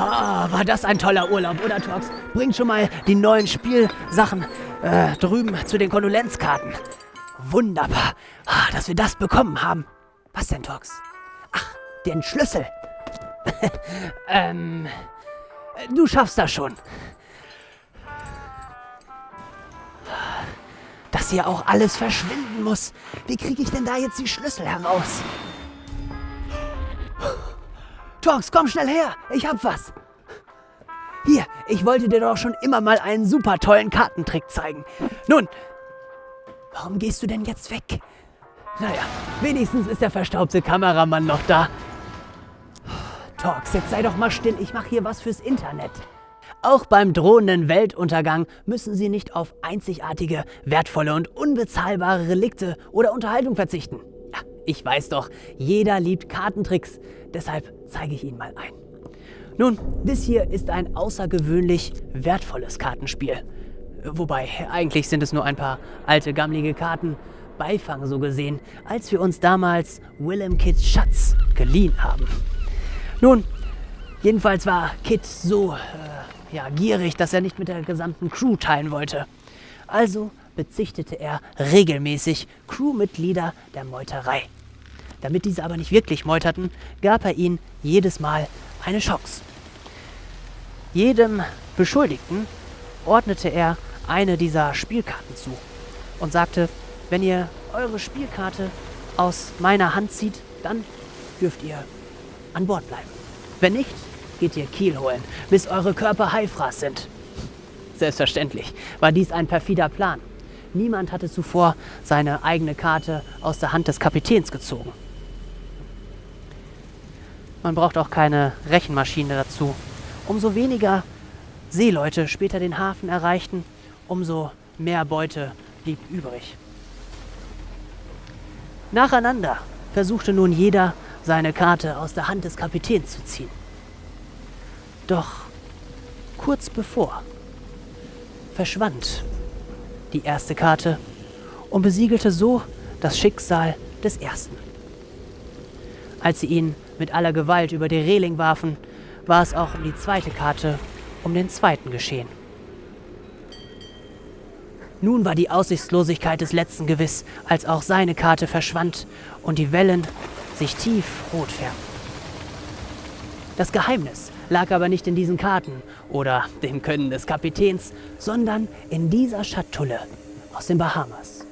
Ah, war das ein toller Urlaub, oder Tox? Bring schon mal die neuen Spielsachen äh, drüben zu den Kondolenzkarten. Wunderbar, ah, dass wir das bekommen haben. Was denn, Tox? Ach, den Schlüssel. ähm, du schaffst das schon. Dass hier auch alles verschwinden muss. Wie kriege ich denn da jetzt die Schlüssel heraus? Tox, komm schnell her. Ich hab was. Hier, ich wollte dir doch schon immer mal einen super tollen Kartentrick zeigen. Nun, warum gehst du denn jetzt weg? Naja, wenigstens ist der verstaubte Kameramann noch da. Tox, jetzt sei doch mal still. Ich mache hier was fürs Internet. Auch beim drohenden Weltuntergang müssen Sie nicht auf einzigartige, wertvolle und unbezahlbare Relikte oder Unterhaltung verzichten. Ich weiß doch, jeder liebt Kartentricks, deshalb zeige ich Ihnen mal ein. Nun, das hier ist ein außergewöhnlich wertvolles Kartenspiel. Wobei, eigentlich sind es nur ein paar alte, gammlige Karten, Beifang so gesehen, als wir uns damals Willem Kids Schatz geliehen haben. Nun, jedenfalls war Kit so äh, ja, gierig, dass er nicht mit der gesamten Crew teilen wollte. Also bezichtete er regelmäßig Crewmitglieder der Meuterei. Damit diese aber nicht wirklich meuterten, gab er ihnen jedes Mal eine Chance. Jedem Beschuldigten ordnete er eine dieser Spielkarten zu und sagte, wenn ihr eure Spielkarte aus meiner Hand zieht, dann dürft ihr an Bord bleiben. Wenn nicht, geht ihr Kiel holen, bis eure Körper Haifras sind. Selbstverständlich war dies ein perfider Plan. Niemand hatte zuvor seine eigene Karte aus der Hand des Kapitäns gezogen. Man braucht auch keine Rechenmaschine dazu. Umso weniger Seeleute später den Hafen erreichten, umso mehr Beute blieb übrig. Nacheinander versuchte nun jeder, seine Karte aus der Hand des Kapitäns zu ziehen. Doch kurz bevor verschwand die erste Karte und besiegelte so das Schicksal des ersten. Als sie ihn mit aller Gewalt über die Reling warfen, war es auch um die zweite Karte, um den zweiten geschehen. Nun war die Aussichtslosigkeit des letzten gewiss, als auch seine Karte verschwand und die Wellen sich tief rot färbten. Das Geheimnis lag aber nicht in diesen Karten oder dem Können des Kapitäns, sondern in dieser Schatulle aus den Bahamas.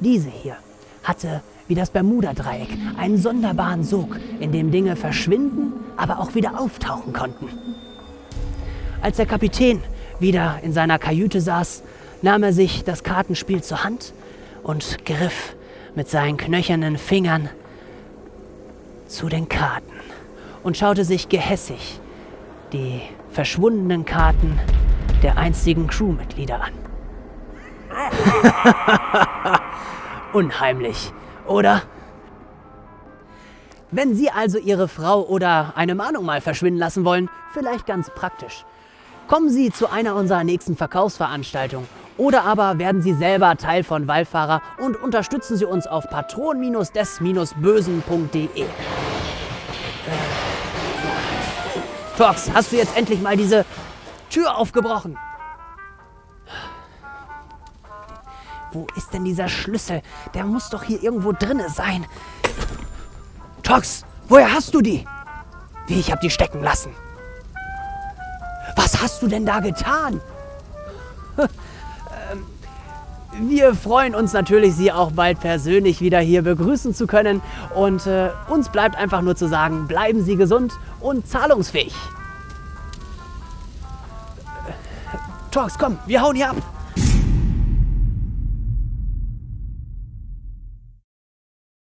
Diese hier hatte wie das Bermuda-Dreieck, einen sonderbaren Sog, in dem Dinge verschwinden, aber auch wieder auftauchen konnten. Als der Kapitän wieder in seiner Kajüte saß, nahm er sich das Kartenspiel zur Hand und griff mit seinen knöchernen Fingern zu den Karten und schaute sich gehässig die verschwundenen Karten der einstigen Crewmitglieder an. Unheimlich, oder? Wenn Sie also Ihre Frau oder eine Mahnung mal verschwinden lassen wollen, vielleicht ganz praktisch. Kommen Sie zu einer unserer nächsten Verkaufsveranstaltungen oder aber werden Sie selber Teil von Wallfahrer und unterstützen Sie uns auf patron-des-bösen.de. Tox, hast du jetzt endlich mal diese Tür aufgebrochen? Wo ist denn dieser Schlüssel? Der muss doch hier irgendwo drinne sein. Tox, woher hast du die? Wie, ich hab die stecken lassen. Was hast du denn da getan? Ähm, wir freuen uns natürlich, Sie auch bald persönlich wieder hier begrüßen zu können. Und äh, uns bleibt einfach nur zu sagen, bleiben Sie gesund und zahlungsfähig. Tox, komm, wir hauen hier ab.